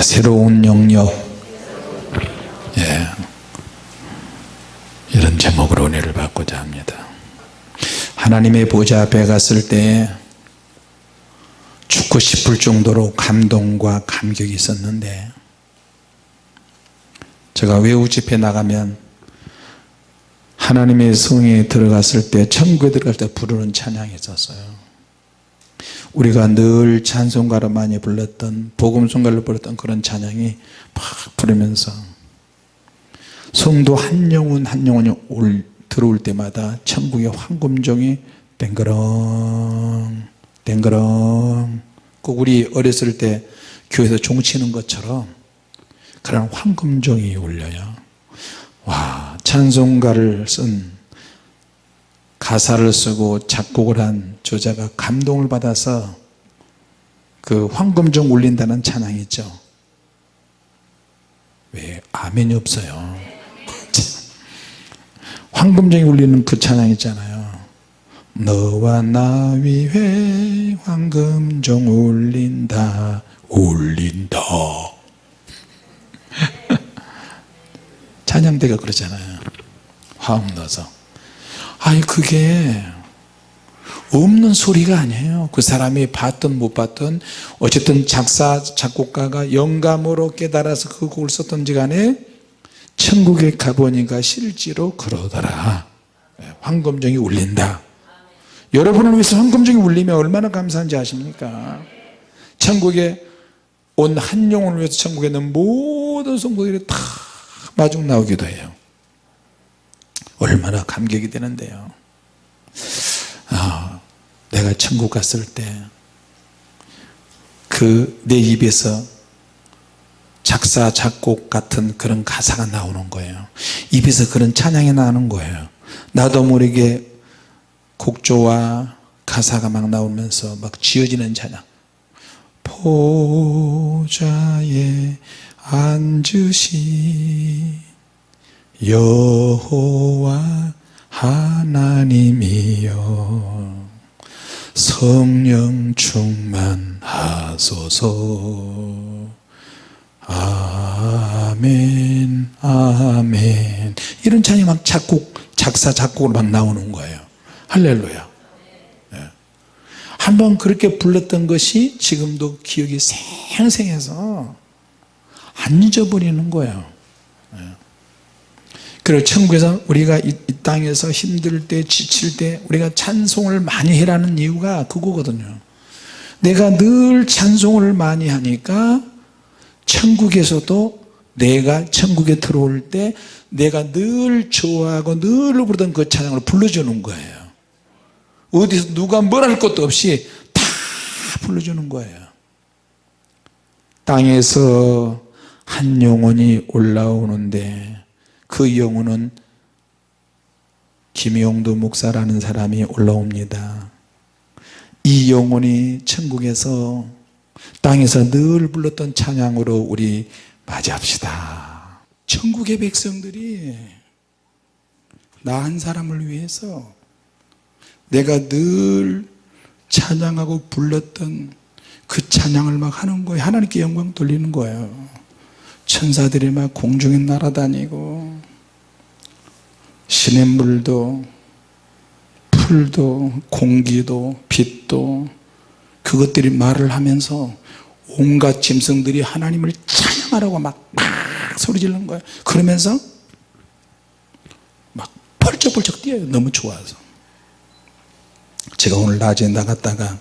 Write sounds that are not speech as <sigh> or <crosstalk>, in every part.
합시다 새로운 영역. 예. 이런 제목으로 은혜를 받고자 합니다. 하나님의 보좌 앞에 갔을 때 죽고 싶을 정도로 감동과 감격이 있었는데 제가 외우 집회 나가면 하나님의 성에 들어갔을 때 천국에 들어갈 때 부르는 찬양이 있었어요 우리가 늘 찬송가로 많이 불렀던 복음송가로 불렀던 그런 찬양이 막 부르면서 성도 한 영혼 한 영혼이 올, 들어올 때마다 천국의 황금종이 땡그렁 땡그렁. 꼭 우리 어렸을 때 교회에서 종 치는 것처럼 그런 황금종이 울려요. 와 찬송가를 쓴 가사를 쓰고 작곡을 한 저자가 감동을 받아서 그 황금종 울린다는 찬양이 있죠. 왜 아멘이 없어요? <laughs> 황금종이 울리는 그 찬양 있잖아요. 너와 나 위에 황금종 울린다 울린다. <laughs> 찬양대가 그러잖아요. 화음 넣어서 아니 그게 없는 소리가 아니에요. 그 사람이 봤든 못 봤든 어쨌든 작사 작곡가가 영감으로 깨달아서 그 곡을 썼던지 간에 천국에 가보니까 실제로 그러더라. 황금종이 울린다. 여러분을 위해서 황금종이 울리면 얼마나 감사한지 아십니까? 천국에 온 한 영혼을 위해서 천국에 있는 모든 성도들이 다 마중 나오기도 해요 얼마나 감격이 되는데요. 아, 내가 천국 갔을 때 그 내 입에서 작사 작곡 같은 그런 가사가 나오는 거예요. 입에서 그런 찬양이 나는 거예요. 나도 모르게 곡조와 가사가 막 나오면서 막 지어지는 찬양. 보좌에 앉으신 여호와 하나님이여 성령 충만하소서. 아멘 아멘. 이런 찬이 막 작곡 작사 작곡으로 막 나오는 거예요. 할렐루야. 네. 한번 그렇게 불렀던 것이 지금도 기억이 생생해서 안 잊어버리는 거예요. 네. 그리고 천국에서 우리가 이, 이, 땅에서 힘들 때 지칠 때 우리가 찬송을 많이 해라는 이유가 그거거든요. 내가 늘 찬송을 많이 하니까 천국에서도 내가 천국에 들어올 때 내가 늘 좋아하고 늘 부르던 그 찬양을 불러주는 거예요. 어디서 누가 뭘 할 것도 없이 다 불러주는 거예요. 땅에서 한 영혼이 올라오는데 그 영혼은 김용도 목사라는 사람이 올라옵니다. 이 영혼이 천국에서 땅에서 늘 불렀던 찬양으로 우리 맞이합시다. 천국의 백성들이 나 한 사람을 위해서 내가 늘 찬양하고 불렀던 그 찬양을 막 하는 거예요. 하나님께 영광 돌리는 거예요 천사들이 막 공중에 날아다니고 시냇물도 풀도 공기도 빛도 그것들이 말을 하면서 온갖 짐승들이 하나님을 찬양하라고 막, 막 소리 지르는 거예요 그러면서 막 펄쩍펄쩍 뛰어요. 너무 좋아서. 제가 오늘 낮에 나갔다가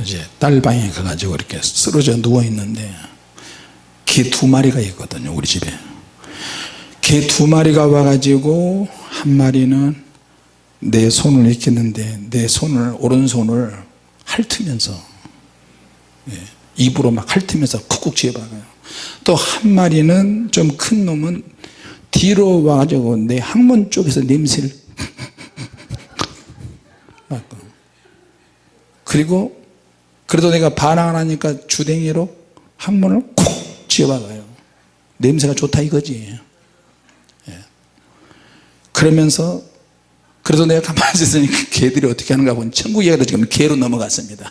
이제 딸방에 가가지고 이렇게 쓰러져 누워 있는데 개 두 마리가 있거든요 우리 집에. 개 두 마리가 와가지고 한 마리는 내 손을 했는데 내 손을 오른손을 핥으면서 예, 입으로 막 핥으면서 쿡쿡 쥐어박아요. 또 한 마리는 좀 큰 놈은 뒤로 와가지고 내 항문 쪽에서 냄새를 <laughs> 맡고. 그리고 그래도 내가 반항을 하니까 주댕이로 항문을 콕 쥐어박아요. 냄새가 좋다 이거지. 예. 그러면서 그래서 내가 가만히 있으니까 <laughs> 개들이 어떻게 하는가 보니 천국 이야기도 지금 개로 넘어갔습니다.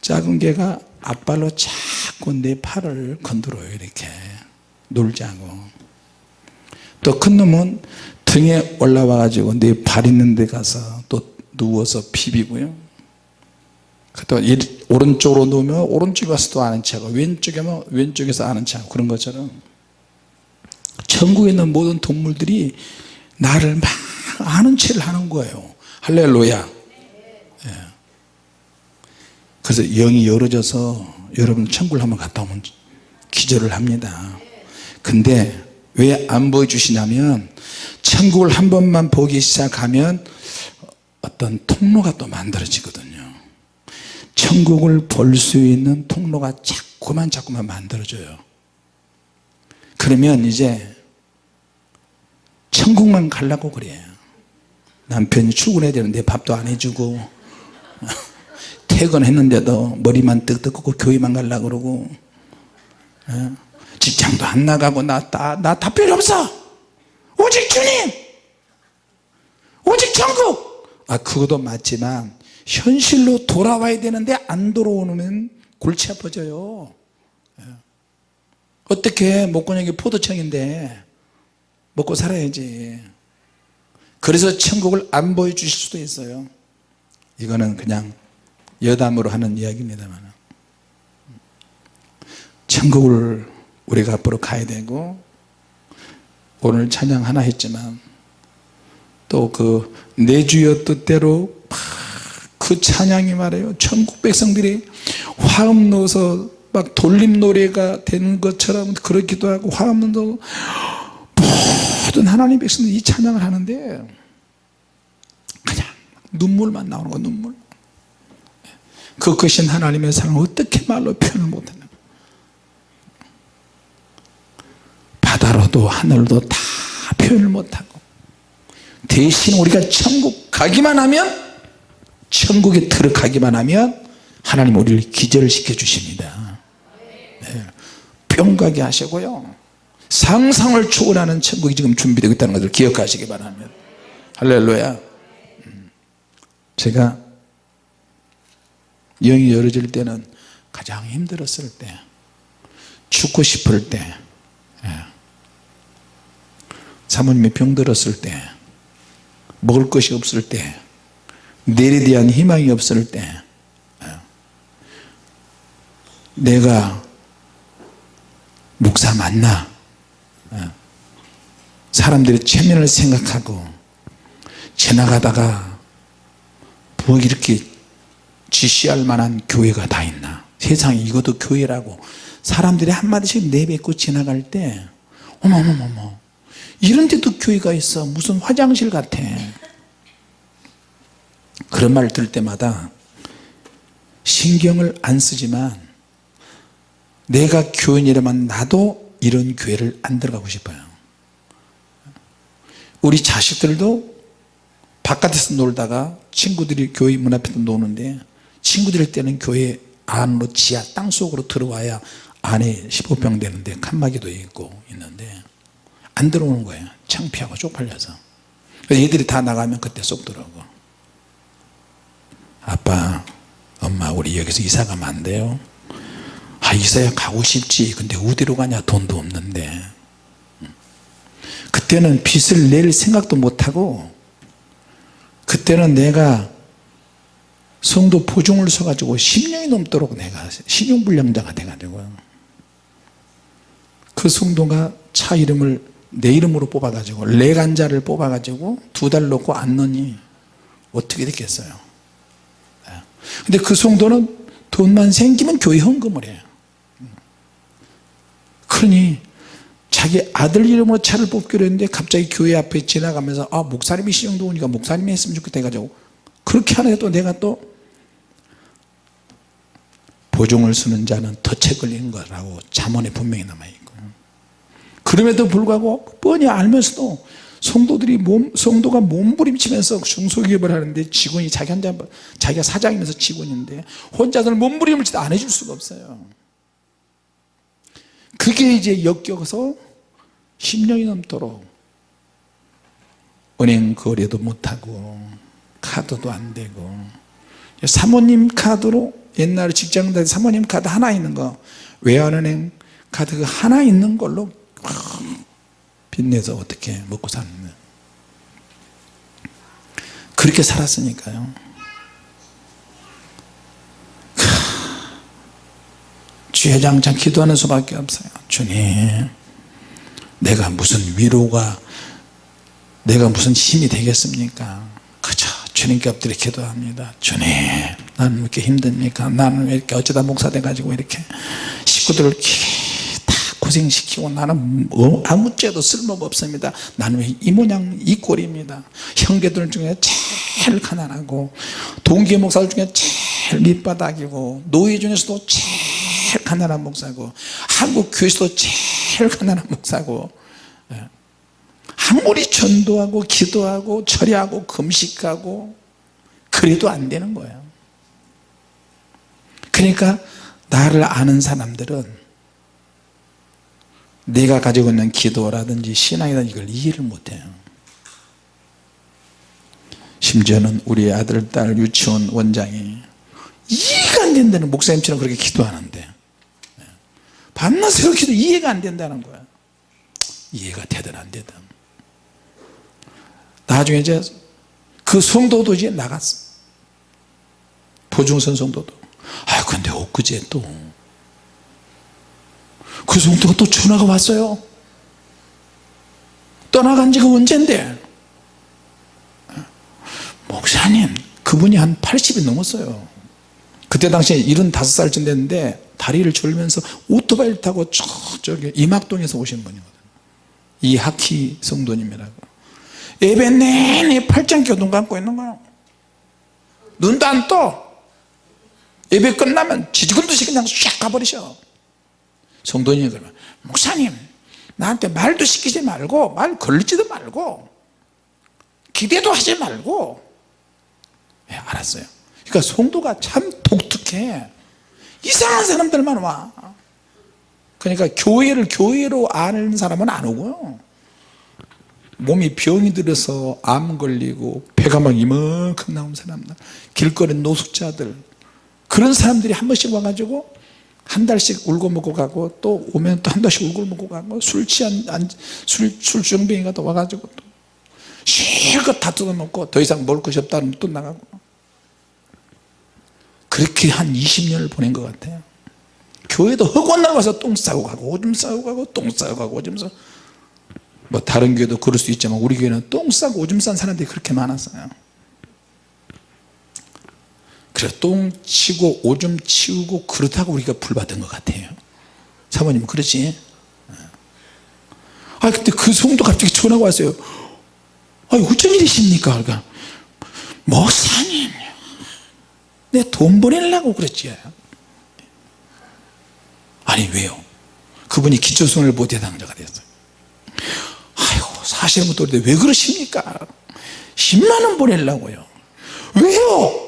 작은 개가 앞발로 자꾸 내 팔을 건드려요 이렇게. 놀자고. 또 큰 놈은 등에 올라와 가지고 내 발 있는 데 가서 또 누워서 비비고요. 또 오른쪽으로 누우면 오른쪽에 와서 또 아는 척하고 왼쪽에 면 왼쪽에서 아는 척하고 그런 것처럼 천국에 있는 모든 동물들이 나를 막 아는 체를 하는 거예요. 할렐루야. 예. 그래서 영이 열어져서 여러분 천국을 한번 갔다 오면 기절을 합니다. 근데 왜 안 보여주시냐면 천국을 한 번만 보기 시작하면 어떤 통로가 또 만들어지거든요 천국을 볼 수 있는 통로가 자꾸만 자꾸만 만들어져요. 그러면 이제 천국만 가려고 그래요 남편이 출근해야 되는데 밥도 안 해주고 <laughs> 퇴근했는데도 머리만 꽂고 교회만 가려고 그러고 예? 직장도 안 나가고 나다 필요 없어. 오직 주님! 오직 천국! 아 그것도 맞지만 현실로 돌아와야 되는데 안 돌아오면 골치 아파져요. 예. 어떻게 목건역이 포도청인데 먹고 살아야지. 그래서 천국을 안 보여주실 수도 있어요. 이거는 그냥 여담으로 하는 이야기입니다만. 천국을 우리가 앞으로 가야 되고 오늘 찬양 하나 했지만 또 그 내 주여 뜻대로 그 찬양이 말이에요. 천국 백성들이 화음 넣어서 막 돌림 노래가 되는 것처럼 그렇기도 하고 화음 넣어 모든 하나님 백성들이 이 찬양을 하는데 그냥 눈물만 나오는 거 눈물. 그 크신 하나님의 사랑을 어떻게 말로 표현을 못하는 바다로도 하늘로도 다 표현을 못하고 대신 우리가 천국 가기만 하면 천국에 들어가기만 하면 하나님 우리를 기절시켜 주십니다 네. 뿅 가게 하시고요 상상을 초월하는 천국이 지금 준비되고 있다는 것을 기억하시기 바랍니다 할렐루야 음. 제가 영이 열어질 때는 가장 힘들었을 때 죽고 싶을 때 예. 사모님이 병들었을 때 먹을 것이 없을 때 내일에 대한 희망이 없을 때 예. 내가 목사 맞나 예. 사람들이 체면을 생각하고 지나가다가 뭐 이렇게 지시할 만한 교회가 다 있나 세상에 이것도 교회라고 사람들이 한마디씩 내뱉고 지나갈 때 어머머머머 이런 데도 교회가 있어 무슨 화장실 같아 그런 말 들을 때마다 신경을 안 쓰지만 내가 교인이라면 나도 이런 교회를 안 들어가고 싶어요. 우리 자식들도 바깥에서 놀다가 친구들이 교회 문 앞에서 노는데 친구들 때는 교회 안으로 지하 땅속으로 들어와야 안에 15평 되는데 칸막이도 있고 있는데 안 들어오는 거예요. 창피하고 쪽팔려서. 얘들이 다 나가면 그때 쏙 들어오고 아빠 엄마 우리 여기서 이사 가면 안 돼요? 아 이사야 가고 싶지. 근데 어디로 가냐? 돈도 없는데. 그때는 빚을 낼 생각도 못하고 그때는 내가 성도 보증을 서가지고 10년이 넘도록 내가 신용불량자가 돼가지고 그 성도가 차 이름을 내 이름으로 뽑아가지고 레간자를 뽑아가지고 두 달 놓고 안 넣니 어떻게 됐겠어요? 네. 근데 그 성도는 돈만 생기면 교회 헌금을 해요. 그러니 자기 아들 이름으로 차를 뽑기로 했는데 갑자기 교회 앞에 지나가면서 아 목사님이 신용도 오니까 목사님이 했으면 좋겠다 해가지고 그렇게 하는데 또 내가 또 보증을 쓰는 자는 덫에 걸린 거라고 자문에 분명히 남아있고. 그럼에도 불구하고 뻔히 알면서도 성도들이 몸, 성도가 몸부림치면서 중소기업을 하는데 직원이 자기 혼자 자기가 사장이면서 직원인데 혼자서는 몸부림을 치도 안 해줄 수가 없어요. 그게 이제 역겨서 10년이 넘도록 은행 거래도 못하고 카드도 안 되고. 사모님 카드로 옛날에 직장 다닐 때 사모님 카드 하나 있는 거 외환은행 카드 그 하나 있는 걸로 빚내서 어떻게 먹고 사는 그렇게 살았으니까요. 주회장장 기도하는 수밖에 없어요. 주님 내가 무슨 위로가 내가 무슨 힘이 되겠습니까? 그저 주님께 엎드려 기도합니다. 주님 나는 왜 이렇게 힘듭니까? 나는 왜 이렇게 어쩌다 목사 돼가지고 이렇게 식구들을 고생시키고 나는 뭐 아무 죄도 쓸모가 없습니다. 나는 왜 이 모양 이 꼴입니다. 형제들 중에 제일 가난하고 동기 목사들 중에 제일 밑바닥이고 노예 중에서도 제일 가난한 목사고 한국 교회에서도 제일 가난한 목사고 예. 아무리 전도하고 기도하고 철야하고 금식하고 그래도 안 되는 거예요. 그러니까 나를 아는 사람들은 내가 가지고 있는 기도라든지 신앙이라든지 이걸 이해를 못해요. 심지어는 우리 아들 딸 유치원 원장이 이해가 안 된다는 목사님처럼 그렇게 기도하는데 밤낮 새로 기도 이해가 안 된다는 거야. 이해가 되든 안 되든. 나중에 이제 그 성도도 이제 나갔어. 보중선 성도도. 아 근데 엊그제 또 그 성도가 또 전화가 왔어요. 떠나간 지가 언젠데? 목사님 그분이 한 80이 넘었어요. 그때 당시에 75살 쯤 됐는데 다리를 졸면서 오토바이를 타고 저쪽에 이막동에서 오신 분이거든요. 이하키 성도님이라고. 예배 내내 팔짱 껴둔 감고 있는 거예요. 눈도 안떠. 예배 끝나면 지지근듯이 그냥 샥 가버리셔 성도님이 그러면 목사님 나한테 말도 시키지 말고 말 걸리지도 말고 기대도 하지 말고. 예, 알았어요. 그러니까 성도가 참 독특해. 이상한 사람들만 와. 그러니까 교회를 교회로 아는 사람은 안 오고요 몸이 병이 들어서 암 걸리고 배가 막 이만큼 나온 사람들 길거리 노숙자들 그런 사람들이 한 번씩 와가지고 한 달씩 울고 먹고 가고 또 오면 또 한 달씩 울고 먹고 가고 술 취한 술, 술주정뱅이가 또 와가지고 또 실컷 다 뜯어먹고 더 이상 먹을 것이 없다면 또 나가고. 그렇게 한 20년을 보낸 것 같아요. 교회도 흑원 나가서 똥 싸고 가고 오줌 싸고 가고 똥 싸고 가고 오줌 싸고. 뭐 다른 교회도 그럴 수 있지만 우리 교회는 똥 싸고 오줌 싼 사람들이 그렇게 많았어요 그래 똥 치고 오줌 치우고 그렇다고 우리가 불 받은 것 같아요. 사모님 그렇지? 아 근데 그 성도 갑자기 전화가 왔어요. 아 어쩐 일이십니까? 그러니까 목사님 내 돈 보내려고 그랬지. 아니 왜요? 그분이 기초수을 모태당자가 됐어요. 아이고 사실은 또 왜 그러십니까? 10만원 보내려고요. 왜요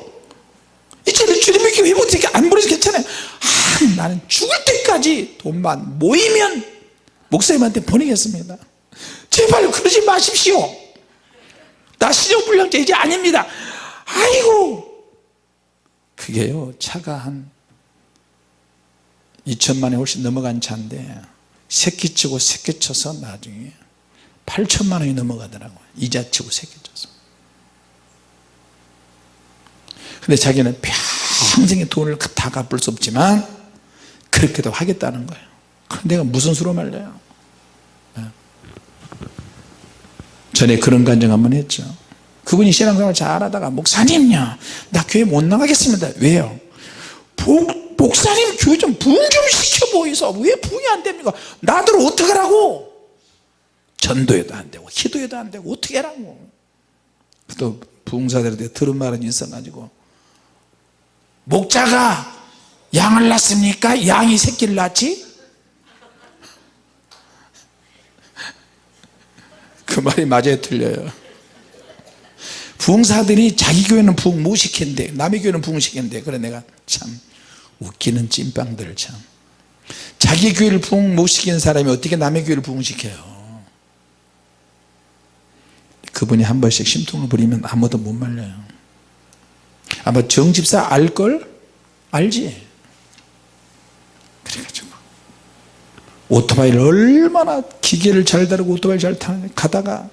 주님의 교회 못해 안 보내서 괜찮아요. 아, 나는 죽을 때까지 돈만 모이면 목사님한테 보내겠습니다. 제발 그러지 마십시오. 나 신용불량자 이제 아닙니다. 아이고 그게요 차가 한 2천만에 훨씬 넘어간 차인데 새끼 치고 새끼 쳐서 나중에 8천만 원이 넘어가더라고요. 이자 치고 새끼 쳐서. 근데 자기는 평생의 돈을 다 갚을 수 없지만 그렇게도 하겠다는 거예요. 그럼 내가 무슨 수로 말려요? 네. 전에 그런 간증 한번 했죠. 그분이 신앙생활 잘하다가 목사님요 나 교회 못 나가겠습니다. 왜요? 복, 목사님 교회 좀 부흥 좀 시켜 보이소. 왜 부흥이 안 됩니까? 나들 어떡하라고? 전도해도 안 되고 기도해도 안 되고 어떻게 하라고? 또 부흥사들한테 들은 말은 있어가지고 목자가 양을 낳습니까? 양이 새끼를 낳지? 그 말이 맞아요? 틀려요? 부흥사들이 자기 교회는 부흥 못 시킨대 남의 교회는 부흥 시킨대 그래 내가 참 웃기는 찐빵들 참. 자기 교회를 부흥 못 시키는 사람이 어떻게 남의 교회를 부흥시켜요? 그분이 한 번씩 심통을 부리면 아무도 못 말려요 아마 정집사 알걸? 알지? 그래가지고 오토바이를 얼마나 기계를 잘 다루고 오토바이를 잘 타는 가다가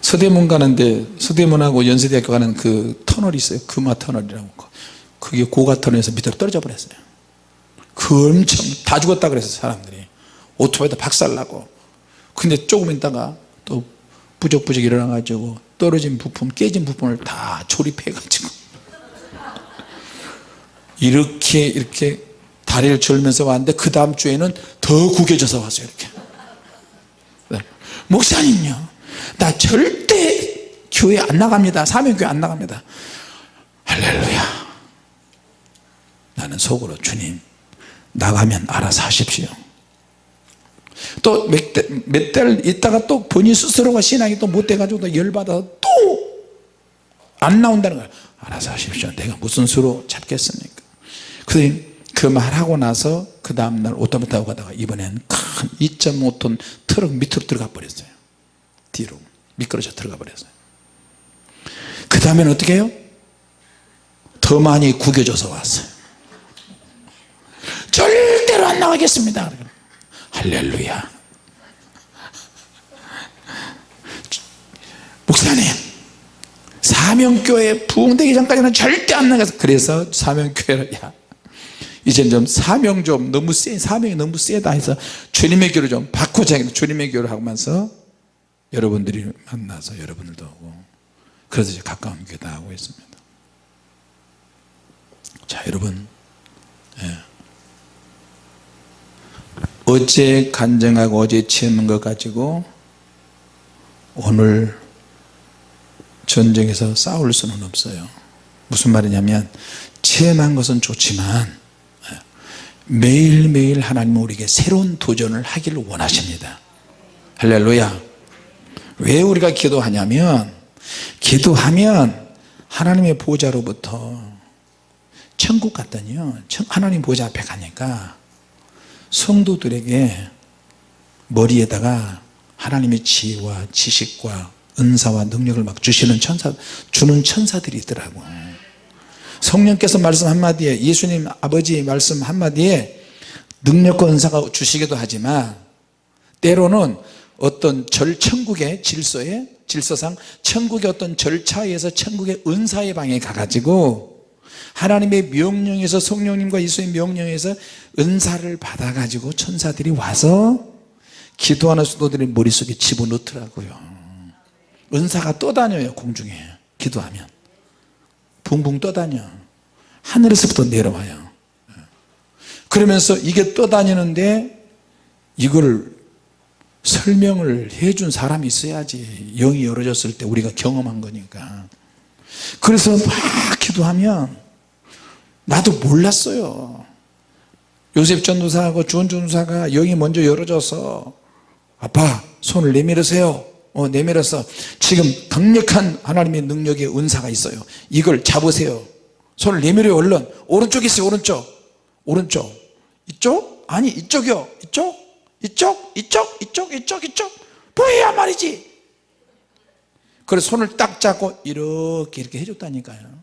서대문 가는데 서대문하고 연세대학교 가는 그 터널이 있어요. 금화 터널이라고. 그게 고가 터널에서 밑으로 떨어져 버렸어요. 그 엄청 다 죽었다 그랬어요 사람들이. 오토바이도 박살나고. 근데 조금 있다가 또 부적부적 일어나 가지고 떨어진 부품 깨진 부품을 다 조립해 가지고. 이렇게 이렇게 다리를 절면서 왔는데 그 다음 주에는 더 구겨져서 왔어요 이렇게. 네. 목사님요 나 절대 교회 안 나갑니다. 사명교회 안 나갑니다. 할렐루야. 나는 속으로 주님 나가면 알아서 하십시오 또 몇 달 있다가 또 본인 스스로가 신앙이 또 못돼가지고 또 열받아서 또 안 나온다는 거야. 알아서 하십시오. 내가 무슨 수로 잡겠습니까? 그래서 그 말하고 나서 그 다음날 오토바이 타고 가다가 이번엔 큰 2.5톤 트럭 밑으로 들어가 버렸어요. 뒤로 미끄러져 들어가 버렸어요. 그 다음에는 어떻게 해요? 더 많이 구겨져서 왔어요. 절대로 안 나가겠습니다 할렐루야 목사님 사명교회 부흥되기 전까지는 절대 안 나가서 그래서 사명교회를 야 이제 좀 사명 좀 너무 세 사명이 너무 세다 해서 주님의 교를 좀 바꾸자 주님의 교를 하면서 여러분들이 만나서 여러분들도 오고 그래서 이제 가까운 교회 다 하고 있습니다 자 여러분 예. 어제 간증하고 어제 치는 것 가지고 오늘 전쟁에서 싸울 수는 없어요. 무슨 말이냐면 체험한 것은 좋지만 매일매일 하나님은 우리에게 새로운 도전을 하기를 원하십니다. 할렐루야. 왜 우리가 기도하냐면 기도하면 하나님의 보좌로부터 천국 갔더니요. 하나님 보좌 앞에 가니까 성도들에게 머리에다가 하나님의 지혜와 지식과 은사와 능력을 막 주시는 천사 주는 천사들이 있더라고. 성령께서 말씀 한마디에 예수님 아버지 말씀 한마디에 능력과 은사가 주시기도 하지만 때로는 어떤 절 천국의 질서에 질서상 천국의 어떤 절차에 의해서 천국의 은사의 방에 가가지고 하나님의 명령에서 성령님과 예수의 명령에서 은사를 받아 가지고 천사들이 와서 기도하는 수도들의 머릿속에 집어넣더라고요. 은사가 떠다녀요 공중에. 기도하면. 붕붕 떠다녀. 하늘에서부터 내려와요. 그러면서 이게 떠다니는데 이걸 설명을 해준 사람이 있어야지. 영이 열어졌을 때 우리가 경험한 거니까. 그래서 막 기도하면 나도 몰랐어요 요셉 전도사하고 주원 전도사가 영이 먼저 열어져서 아빠 손을 내밀으세요 어, 내밀어서 지금 강력한 하나님의 능력의 은사가 있어요 이걸 잡으세요 손을 내밀어요 얼른 오른쪽 있어요 오른쪽 오른쪽 이쪽? 아니 이쪽이요 이쪽? 이쪽? 이쪽? 이쪽? 이쪽? 이쪽? 보여야 말이지 그래서 손을 딱 잡고 이렇게 이렇게 해줬다니까요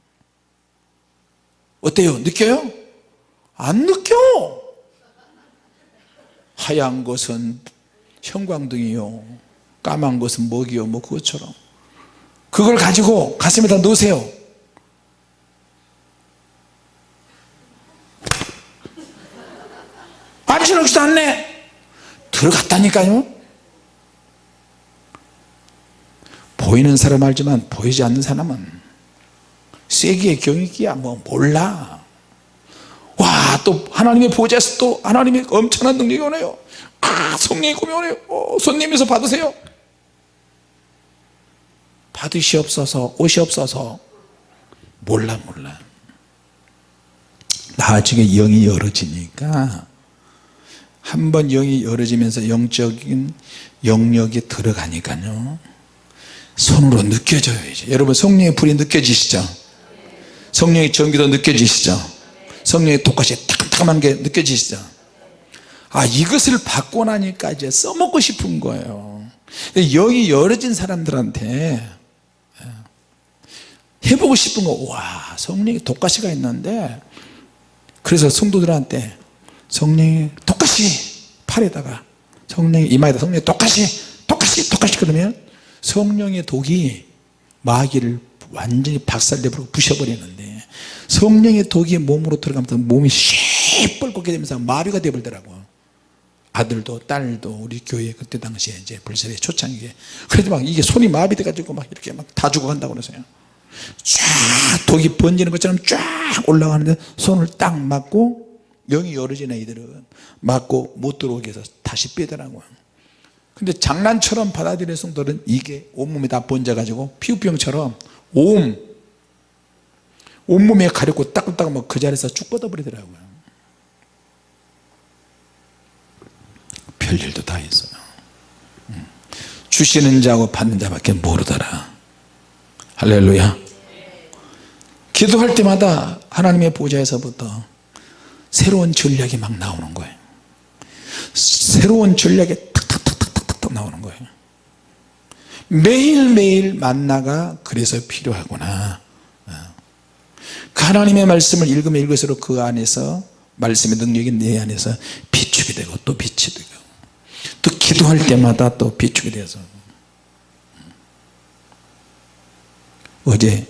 어때요? 느껴요? 안 느껴. 하얀 것은 형광등이요. 까만 것은 먹이요. 뭐 그것처럼. 그걸 가지고 가슴에다 넣으세요. 암시록지도 않네? 들어갔다니까요. 보이는 사람 알지만 보이지 않는 사람은 세기의 경위기야. 뭐 몰라. 와 또 하나님의 보좌에서 또 하나님의 엄청난 능력이 오네요. 아 성령이 꿈이 오네요. 어, 손님에서 받으세요. 받으시옵소서 오시옵소서. 몰라 몰라. 나중에 영이 열어지니까 한 번 영이 열어지면서 영적인 영역에 들어가니까요. 손으로 느껴져요 이제. 여러분 성령의 불이 느껴지시죠 성령의 전기도 느껴지시죠? 성령의 똑같이 따끔따끔한 게 느껴지시죠? 아 이것을 받고 나니까 이제 써먹고 싶은 거예요. 영이 열어진 사람들한테 해보고 싶은 거와 성령이 독가시가 있는데 그래서 성도들한테 성령이 독가시 팔에다가 성령이 이마에다 성령이 독가시 독가시 독가시 그러면 성령의 독이 마귀를 완전히 박살내버리고 부셔버리는데 성령의 독이 몸으로 들어가면서 몸이 시뻘겋게 되면서 마비가 되버리더라고. 아들도 딸도 우리 교회 그때 당시에 이제 불세례 초창기에. 그래서 막 이게 손이 마비돼 가지고 막 이렇게 막 다 죽어간다고 그러세요. 쫙 독이 번지는 것처럼 쫙 올라가는데 손을 딱 맞고 영이 열어진 애들은 맞고 못 들어오게 해서 다시 빼더라고요 근데 장난처럼 받아들이는 성도는 이게 온몸에 다 번져 가지고 피부병처럼 온 온몸에 가렵고 따끔따끔 뭐그 자리에서 쭉 뻗어버리더라고요. 별일도 다 있어요. 음. 주시는 자하고 받는 자밖에 모르더라. 할렐루야. 기도할 때마다 하나님의 보좌에서부터 새로운 전략이 막 나오는 거예요. 새로운 전략이 탁탁탁탁탁탁 나오는 거예요. 매일매일 만나가 그래서 필요하구나 하나님의 말씀을 읽으면 읽을수록 그 안에서 말씀의 능력이 내 안에서 비축이 되고 또 빛이 되고 또 기도할 때마다 또 비축이 돼서. 어제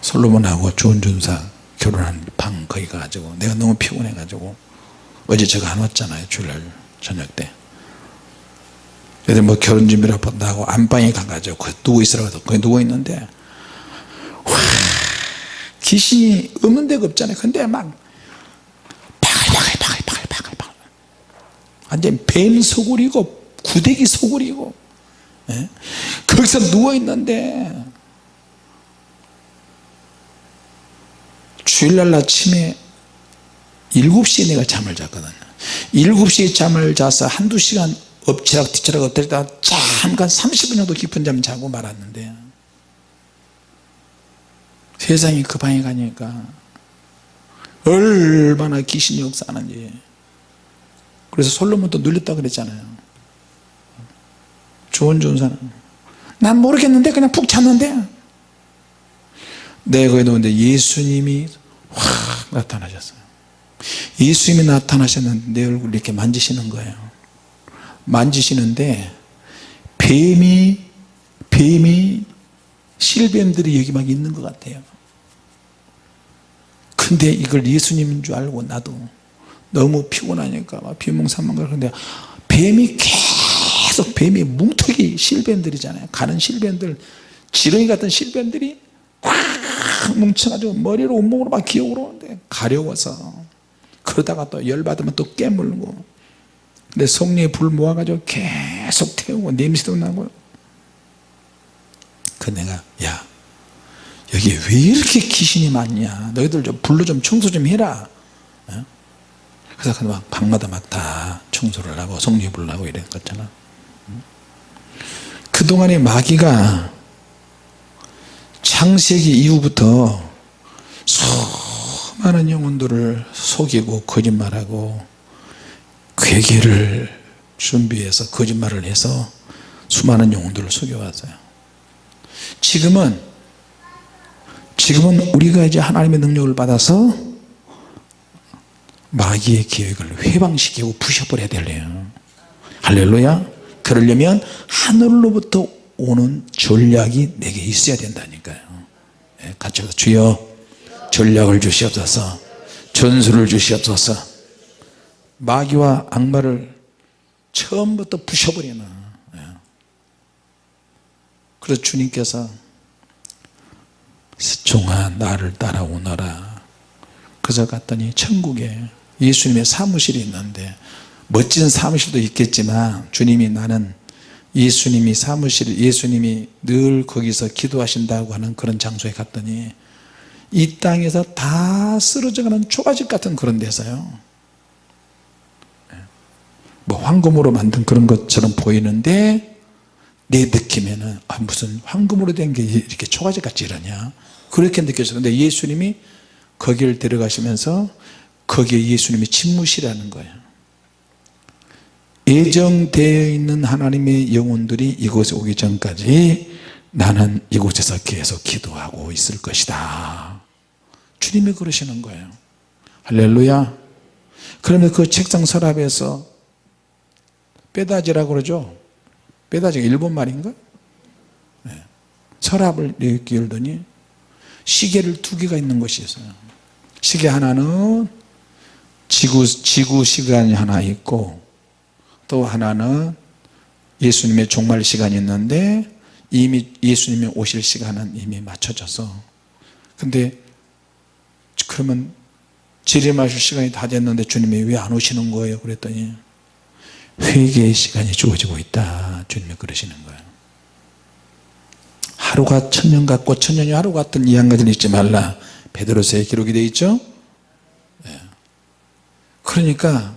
솔로몬하고 좋은 준사 결혼한 방 거기 가가지고 내가 너무 피곤해 가지고 어제 제가 안 왔잖아요 주일날 저녁 때. 그래서 뭐 결혼 준비를 한다고 안방에 가가지고 누워 있으라고 거기 누워 있는데 와 귀신이 없는 데가 없잖아요. 근데 막 바글 바글바글 바글바글 완전 뱀 소굴이고 구데기 소굴이고 예? 거기서 누워 있는데 주일날 아침에 7시에 내가 잠을 잤거든요. 7시에 잠을 자서 한두 시간 엎치락 뒤치락 엎드리다 잠깐 30분 정도 깊은 잠 자고 말았는데 세상이 그 방에 가니까 얼마나 귀신이 역사하는지. 그래서 솔로몬도 눌렸다 그랬잖아요. 좋은 존사는 난 모르겠는데 그냥 푹 잤는데. 내가 거기 누는데 예수님이 확 나타나셨어요. 예수님이 나타나셨는데 내 얼굴 이렇게 만지시는 거예요. 만지시는데 뱀이 뱀이 실뱀들이 여기 막 있는 것 같아요. 근데 이걸 예수님인 줄 알고 나도 너무 피곤하니까 막 비몽사몽 그러는데 뱀이 계속 뱀이 뭉텅이 실뱀들이잖아요. 가는 실뱀들 지렁이 같은 실뱀들이 꽉 뭉쳐가지고 머리로 온몸으로 막 기어오르는데 가려워서 그러다가 또 열받으면 또 깨물고. 근데 성령의 불 모아가지고 계속 태우고 냄새도 나고 그 내가. 야 여기 왜 이렇게 귀신이 많냐? 너희들 좀 불로 좀 청소 좀 해라. 어? 그래서 막 방마다 막 다 청소를 하고 성령의 불을 하고 이런 거잖아. 그동안에 마귀가 창세기 이후부터 수많은 영혼들을 속이고 거짓말하고 괴계를 준비해서 거짓말을 해서 수많은 영혼들을 속여왔어요 지금은 지금은 우리가 이제 하나님의 능력을 받아서 마귀의 계획을 회방시키고 부셔버려야 될래요. 할렐루야. 그러려면 하늘로부터 오는 전략이 내게 있어야 된다니까요. 예, 같이 주여 전략을 주시옵소서. 전술을 주시옵소서. 마귀와 악마를 처음부터 부셔버리는 예. 그래서 주님께서 종아 나를 따라오너라. 그래서 갔더니 천국에 예수님의 사무실이 있는데 멋진 사무실도 있겠지만 주님이 나는 예수님이 사무실 예수님이 늘 거기서 기도하신다고 하는 그런 장소에 갔더니 이 땅에서 다 쓰러져가는 초가집 같은 그런 데서요. 뭐 황금으로 만든 그런 것처럼 보이는데 내 느낌에는 아, 무슨 황금으로 된 게 이렇게 초가집 같이 이러냐? 그렇게 느껴졌는데 예수님이 거기를 데려가시면서 거기에 예수님이 침무시라는 거예요. 예정되어 있는 하나님의 영혼들이 이곳에 오기 전까지 나는 이곳에서 계속 기도하고 있을 것이다. 주님이 그러시는 거예요. 할렐루야. 그러면 그 책상 서랍에서 빼다지라고 그러죠 빼다지가 일본 말인가? 네. 서랍을 이렇게 열더니 시계를 두 개가 있는 것이 있어요 시계 하나는 지구, 지구 시간이 하나 있고 또 하나는 예수님의 종말 시간이 있는데 이미 예수님이 오실 시간은 이미 맞춰져서 근데 그러면 재림하실 시간이 다 됐는데 주님이 왜 안 오시는 거예요 그랬더니 회개의 시간이 주어지고 있다. 주님이 그러시는 거예요. 하루가 천년 같고 천년이 하루 같은 이 한 가지를 잊지 말라. 베드로서에 기록이 되어 있죠? 예. 그러니까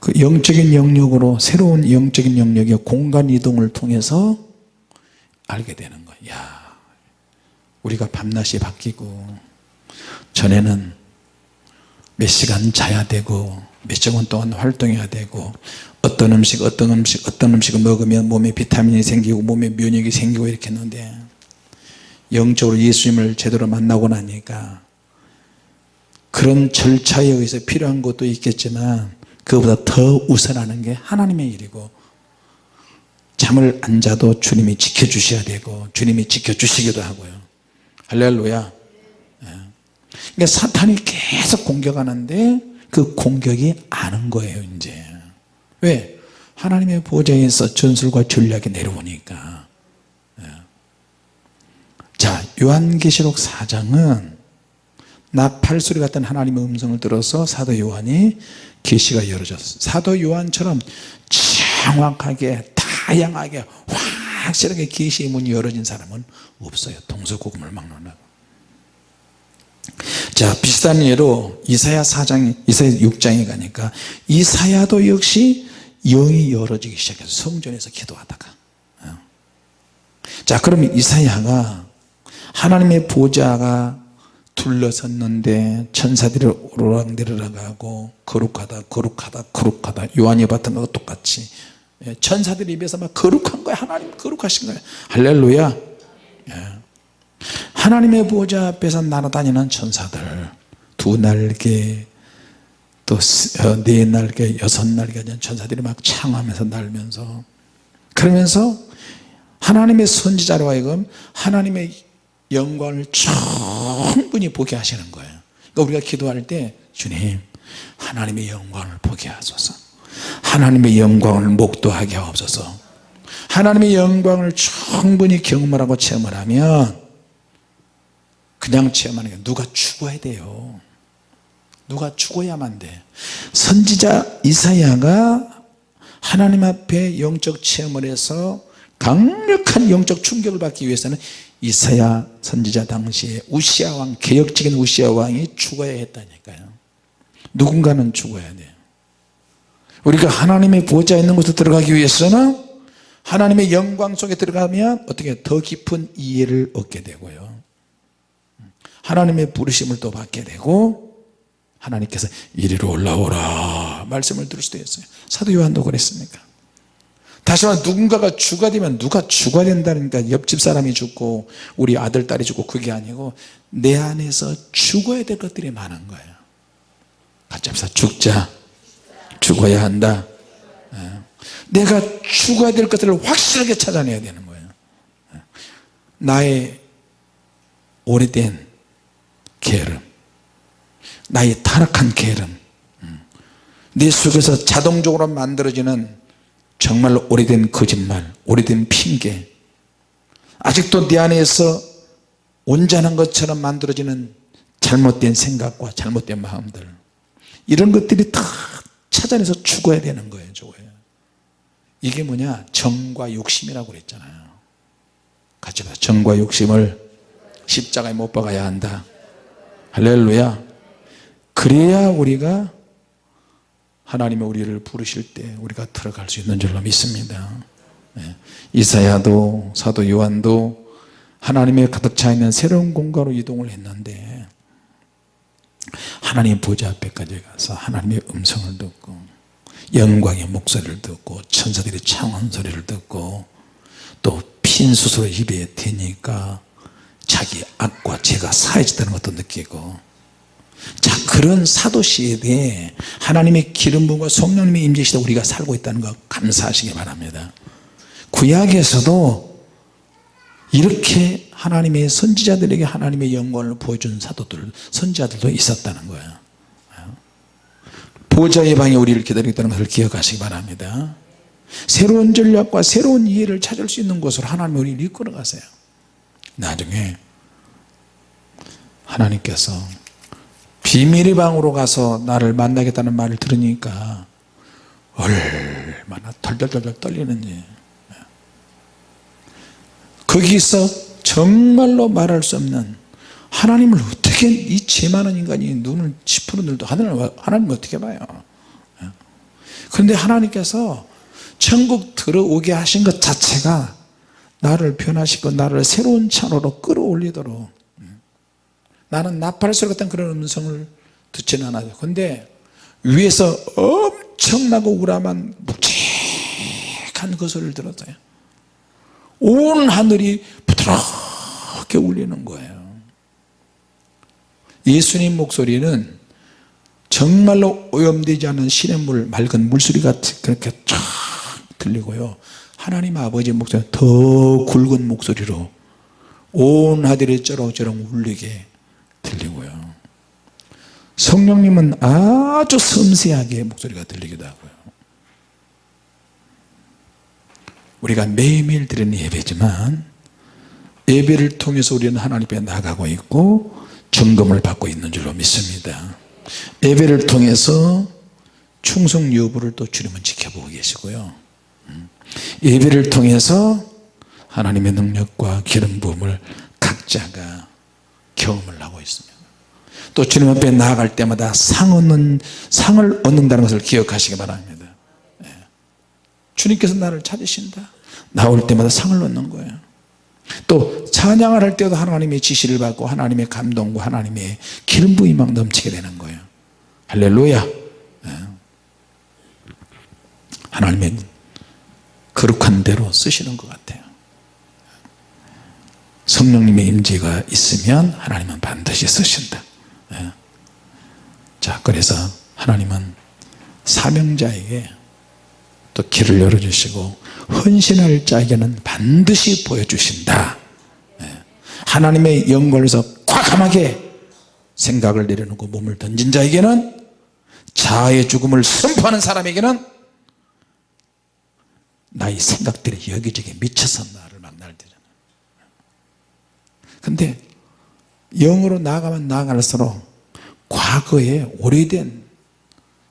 그 영적인 영역으로 새로운 영적인 영역의 공간 이동을 통해서 알게 되는 거야 야, 우리가 밤낮이 바뀌고 전에는 몇 시간 자야 되고 몇 시간 동안 활동해야 되고 어떤 음식 어떤 음식 어떤 음식을 먹으면 몸에 비타민이 생기고 몸에 면역이 생기고 이렇게 했는데 영적으로 예수님을 제대로 만나고 나니까 그런 절차에 의해서 필요한 것도 있겠지만 그보다 더 우선하는 게 하나님의 일이고 잠을 안 자도 주님이 지켜주셔야 되고 주님이 지켜주시기도 하고요 할렐루야 예. 그러니까 사탄이 계속 공격하는데 그 공격이 아는 거예요 이제. 왜? 하나님의 보좌에서 전술과 전략이 내려오니까. 예. 자 요한계시록 4장은 나팔소리 같은 하나님의 음성을 들어서 사도 요한이 계시가 열어졌어요 사도 요한처럼 정확하게 다양하게 확실하게 계시의 문이 열어진 사람은 없어요. 동서고금을 막론하고 자 비슷한 예로 이사야 4장 이사야 6장에 가니까 이사야도 역시 영이 열어지기 시작해서 성전에서 기도하다가 어. 자 그러면 이사야가 하나님의 보좌가 둘러섰는데 천사들이 오르락내리락하고 거룩하다 거룩하다 거룩하다 요한이 봤던 것과 똑같이 예, 천사들 입에서 막 거룩한 거야 하나님 거룩하신 거야 할렐루야 예. 하나님의 보좌 앞에서 날아다니는 천사들 두 날개 또네 어, 날개 여섯 날개 천사들이 막 창하면서 날면서. 그러면서 하나님의 선지자로 하여금 하나님의 영광을 충분히 보게 하시는 거예요. 그러니까 우리가 기도할 때 주님 하나님의 영광을 보게 하소서. 하나님의 영광을 목도하게 하옵소서. 하나님의 영광을 충분히 경험을 하고 체험을 하면 그냥 체험하는 게 누가 죽어야 돼요. 누가 죽어야만 돼. 선지자 이사야가 하나님 앞에 영적 체험을 해서 강력한 영적 충격을 받기 위해서는 이사야 선지자 당시에 우시아 왕 개혁적인 우시아 왕이 죽어야 했다니까요. 누군가는 죽어야 돼요. 우리가 하나님의 보좌 있는 곳에 들어가기 위해서는 하나님의 영광 속에 들어가면 어떻게 더 깊은 이해를 얻게 되고요 하나님의 부르심을 또 받게 되고 하나님께서 이리로 올라오라 말씀을 들을 수도 있어요. 사도 요한도 그랬습니까? 다시 말해 누군가가 주가 되면 누가 주가 된다니까 옆집 사람이 죽고 우리 아들 딸이 죽고 그게 아니고 내 안에서 죽어야 될 것들이 많은 거예요. 합시다. 죽자. 죽어야 한다. 예. 내가 죽어야 될 것들을 확실하게 찾아내야 되는 거예요. 예. 나의 오래된 게으름. 나의 타락한 게으름. 음. 내 속에서 자동적으로 만들어지는 정말로 오래된 거짓말 오래된 핑계. 아직도 내 안에서 온전한 것처럼 만들어지는 잘못된 생각과 잘못된 마음들. 이런 것들이 다 찾아내서 죽어야 되는 거예요 죽어야 이게 뭐냐? 정과 욕심이라고 그랬잖아요. 같이 봐. 정과 욕심을 십자가에 못 박아야 한다 할렐루야 그래야 우리가 하나님이 우리를 부르실 때 우리가 들어갈 수 있는 줄로 믿습니다 네. 이사야도 사도 요한도 하나님의 가득 차 있는 새로운 공간으로 이동을 했는데 하나님 보좌 앞에까지 가서 하나님의 음성을 듣고 영광의 목소리를 듣고 천사들의 창원 소리를 듣고 또빈 숯으로 입에 대니까 자기 죄가 사해졌다는 것도 느끼고. 자 그런 사도시대에 하나님의 기름 부음과 성령님의 임재시대 우리가 살고 있다는 거 감사하시기 바랍니다. 구약에서도 이렇게 하나님의 선지자들에게 하나님의 영광을 보여준 사도들 선지자들도 있었다는 거예요. 보좌의 방에 우리를 기다리고 있다는 것을 기억하시기 바랍니다. 새로운 전략과 새로운 이해를 찾을 수 있는 곳으로 하나님이 우리를 이끌어 가세요. 나중에 하나님께서 비밀의 방으로 가서 나를 만나겠다는 말을 들으니까 얼마나 덜덜덜 떨리는지. 거기서 정말로 말할 수 없는 하나님을 어떻게 이 죄 많은 인간이 눈을 짚푸는 들도 하나님을, 하나님을 어떻게 봐요? 그런데 하나님께서 천국 들어오게 하신 것 자체가 나를 변화시키고 나를 새로운 차로로 끌어올리도록 나는 나팔소리 같은 그런 음성을 듣지는 않아요. 근데 위에서 엄청나고 우람한 묵직한 그 소리를 들었어요. 온 하늘이 부드럽게 울리는 거예요. 예수님 목소리는 정말로 오염되지 않은 시냇물 맑은 물소리 같이 그렇게 쫙 들리고요. 하나님 아버지 목소리 더 굵은 목소리로 온 하늘이 쩌렁쩌렁 울리게 들리고요. 성령님은 아주 섬세하게 목소리가 들리기도 하고요. 우리가 매일매일 드리는 예배지만 예배를 통해서 우리는 하나님 앞에 나가고 있고 점검을 받고 있는 줄로 믿습니다. 예배를 통해서 충성 여부를 또 주님은 지켜보고 계시고요. 음. 예배를 통해서 하나님의 능력과 기름 부음을 각자가 경험을 하고 있습니다. 또 주님 앞에 나아갈 때마다 상 얻는 상을 얻는다는 것을 기억하시기 바랍니다. 예. 주님께서 나를 찾으신다. 나올 때마다 상을 얻는 거예요. 또 찬양을 할 때도 하나님의 지시를 받고 하나님의 감동과 하나님의 기름 막 넘치게 되는 거예요. 할렐루야. 예. 하나님의 거룩한 대로 쓰시는 것 같아요 성령님의 임재가 있으면 하나님은 반드시 쓰신다 예. 자 그래서 하나님은 사명자에게 또 길을 열어주시고 헌신할 자에게는 반드시 보여주신다 예. 하나님의 영광에서 과감하게 생각을 내려놓고 몸을 던진 자에게는 자아의 죽음을 선포하는 사람에게는 나의 생각들이 여기저기 미쳐서 때잖아 근데 영으로 나아가면 나아갈수록 과거에 오래된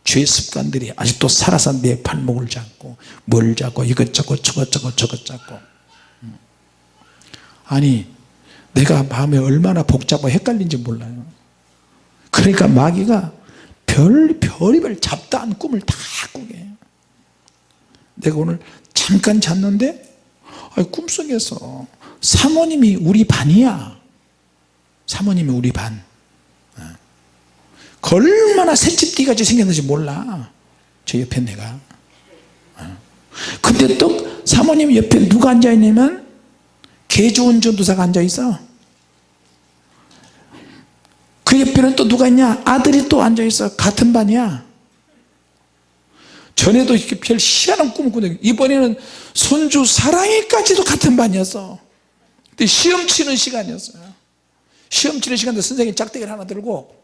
죄 습관들이 아직도 살아서 내 발목을 잡고 뭘 잡고 이것저것 저것저것 저것 잡고. 음. 아니 내가 마음에 얼마나 복잡하고 헷갈린지 몰라요. 그러니까 마귀가 별, 별의별 잡다한 꿈을 다 꾸게. 내가 오늘 잠깐 잤는데 꿈속에서 사모님이 우리 반이야. 사모님이 우리 반. 어. 얼마나 새집띠같이 생겼는지 몰라. 저 옆에 내가. 어. 근데 또 사모님 옆에 누가 앉아있냐면 개 좋은 전도사가 앉아있어. 그 옆에는 또 누가 있냐? 아들이 또 앉아있어. 같은 반이야. 전에도 이렇게 별 희한한 꿈을 꾸는데 이번에는 손주 사랑이까지도 같은 반이었어 근데 시험 치는 시간이었어요. 시험 치는 시간에 선생님이 짝대기를 하나 들고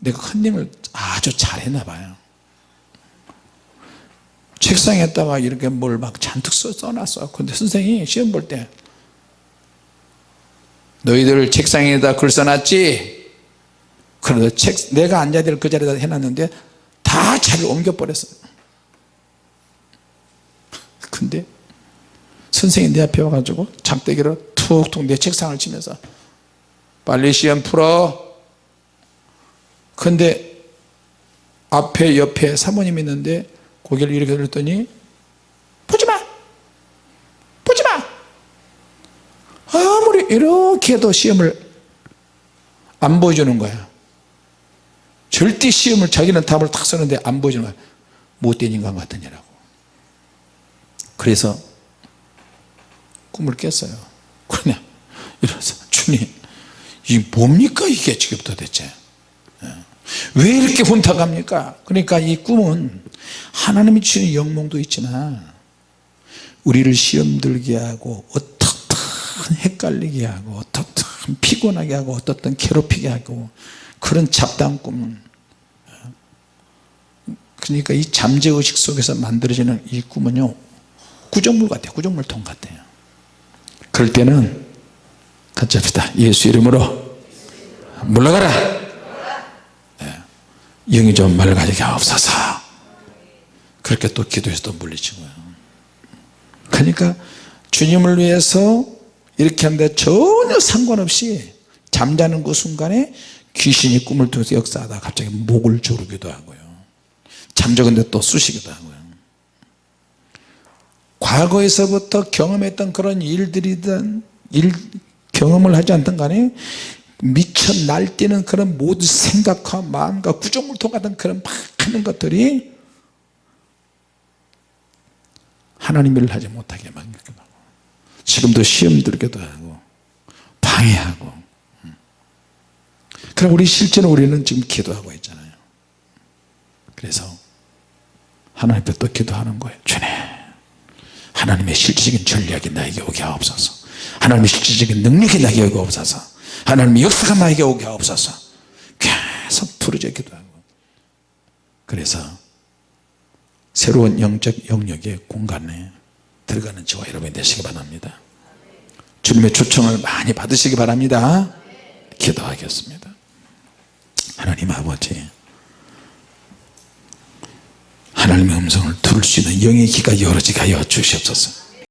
내가 컨닝을 아주 잘했나 봐요. 책상에다가 이렇게 뭘 막 잔뜩 써, 써놨어. 근데 선생님이 시험 볼 때 너희들 책상에다 글 써놨지? 그래서 책 내가 앉아야 될 그 자리에다 해놨는데 다 자리를 옮겨버렸어요. 근데 선생님이 내 앞에 와가지고 장대기로 툭툭 내 책상을 치면서 빨리 시험 풀어. 근데 앞에 옆에 사모님이 있는데 고개를 이렇게 들었더니 보지마! 보지마! 아무리 이렇게 해도 시험을 안 보여주는 거야. 절대 시험을 자기는 답을 탁 쓰는데 안 보여주는 거야. 못된 인간 같으냐라고. 그래서 꿈을 깼어요. 그냥 이래서 주님 이게 뭡니까 이게 지금 도대체? 예. 왜 이렇게 혼탁합니까? 그러니까 이 꿈은 하나님이 주시는 영몽도 있지만 우리를 시험 들게 하고 어떻든 헷갈리게 하고 어떻든 피곤하게 하고 어떻든 괴롭히게 하고 그런 잡다한 꿈은 그러니까 이 잠재의식 속에서 만들어지는 이 꿈은요 구정물 같아요. 구정물통 같아요 그럴 때는 같이 합시다. 예수 이름으로 물러가라. 네. 영이 좀 맑아지게 하옵소서. 그렇게 또 기도해서 또 물리치고요. 그러니까 주님을 위해서 이렇게 하는데 전혀 상관없이 잠자는 그 순간에 귀신이 꿈을 통해서 역사하다 갑자기 목을 조르기도 하고요. 잠적은데 또 쑤시기도 하고요 과거에서부터 경험했던 그런 일들이든 일, 경험을 하지 않던 간에 미쳐 날뛰는 그런 모든 생각과 마음과 구조물통 같은 그런 많은 것들이 하나님 일을 하지 못하게 만들기도 하고 지금도 시험 들기도 하고 방해하고. 그럼 우리 실제로 우리는 지금 기도하고 있잖아요. 그래서 하나님 앞에 또 기도하는 거예요. 주님 하나님의 실질적인 전략이 나에게 오게 하옵소서. 하나님의 실질적인 능력이 나에게 오게 하옵소서. 하나님의 역사가 나에게 오게 하옵소서. 계속 부르짖 기도하고. 그래서 새로운 영적 영역의 공간에 들어가는 저와 여러분이 되시기 바랍니다. 주님의 초청을 많이 받으시기 바랍니다. 기도하겠습니다. 하나님 아버지 하나님의 음성을 들을 수 있는 영의 귀가 열어지게 하여 주시옵소서